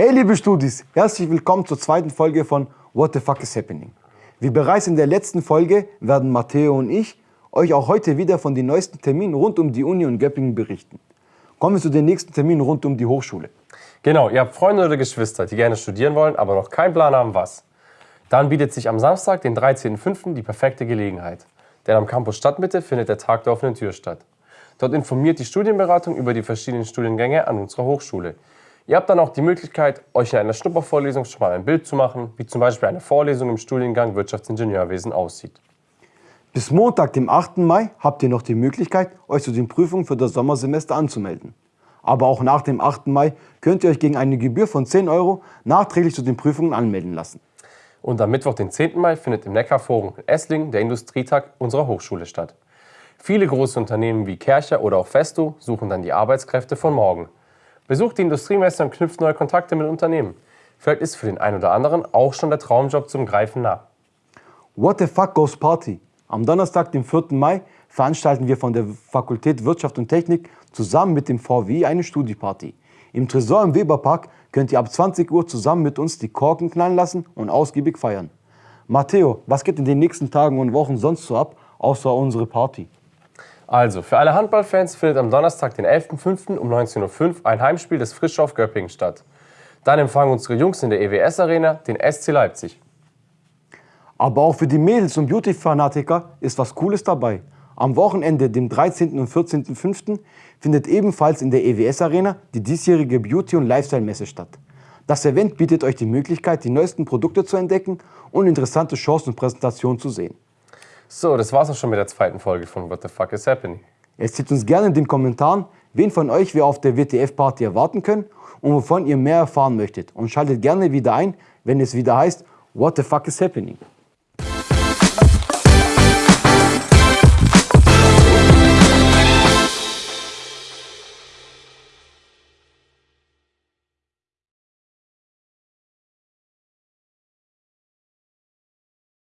Hey liebe Studis, herzlich willkommen zur zweiten Folge von What the fuck is happening? Wie bereits in der letzten Folge werden Matteo und ich euch auch heute wieder von den neuesten Terminen rund um die Uni und Göppingen berichten. Kommen wir zu den nächsten Terminen rund um die Hochschule. Genau, ihr habt Freunde oder Geschwister, die gerne studieren wollen, aber noch keinen Plan haben, was. Dann bietet sich am Samstag, den 13.05. die perfekte Gelegenheit. Denn am Campus Stadtmitte findet der Tag der offenen Tür statt. Dort informiert die Studienberatung über die verschiedenen Studiengänge an unserer Hochschule. Ihr habt dann auch die Möglichkeit, euch in einer Schnuppervorlesung schon mal ein Bild zu machen, wie zum Beispiel eine Vorlesung im Studiengang Wirtschaftsingenieurwesen aussieht. Bis Montag, dem 8. Mai, habt ihr noch die Möglichkeit, euch zu den Prüfungen für das Sommersemester anzumelden. Aber auch nach dem 8. Mai könnt ihr euch gegen eine Gebühr von 10 Euro nachträglich zu den Prüfungen anmelden lassen. Und am Mittwoch, den 10. Mai, findet im Neckarforum in Esslingen der Industrietag unserer Hochschule statt. Viele große Unternehmen wie Kercher oder auch Festo suchen dann die Arbeitskräfte von morgen. Besucht die Industriemesse und knüpft neue Kontakte mit Unternehmen. Vielleicht ist für den einen oder anderen auch schon der Traumjob zum Greifen nah. What the fuck goes Party? Am Donnerstag, dem 4. Mai, veranstalten wir von der Fakultät Wirtschaft und Technik zusammen mit dem VWI eine Studieparty. Im Tresor im Weberpark könnt ihr ab 20 Uhr zusammen mit uns die Korken knallen lassen und ausgiebig feiern. Matteo, was geht in den nächsten Tagen und Wochen sonst so ab, außer unsere Party? Also, für alle Handballfans findet am Donnerstag, den 11.05. um 19.05 Uhr ein Heimspiel des Frischhoff Göppingen statt. Dann empfangen unsere Jungs in der EWS Arena den SC Leipzig. Aber auch für die Mädels und Beauty-Fanatiker ist was Cooles dabei. Am Wochenende, dem 13. und 14.05., findet ebenfalls in der EWS Arena die diesjährige Beauty- und Lifestyle-Messe statt. Das Event bietet euch die Möglichkeit, die neuesten Produkte zu entdecken und interessante Chancen und Präsentationen zu sehen. So, das war's auch schon mit der zweiten Folge von What the Fuck is Happening. Erzählt uns gerne in den Kommentaren, wen von euch wir auf der WTF-Party erwarten können und wovon ihr mehr erfahren möchtet. Und schaltet gerne wieder ein, wenn es wieder heißt What the Fuck is Happening.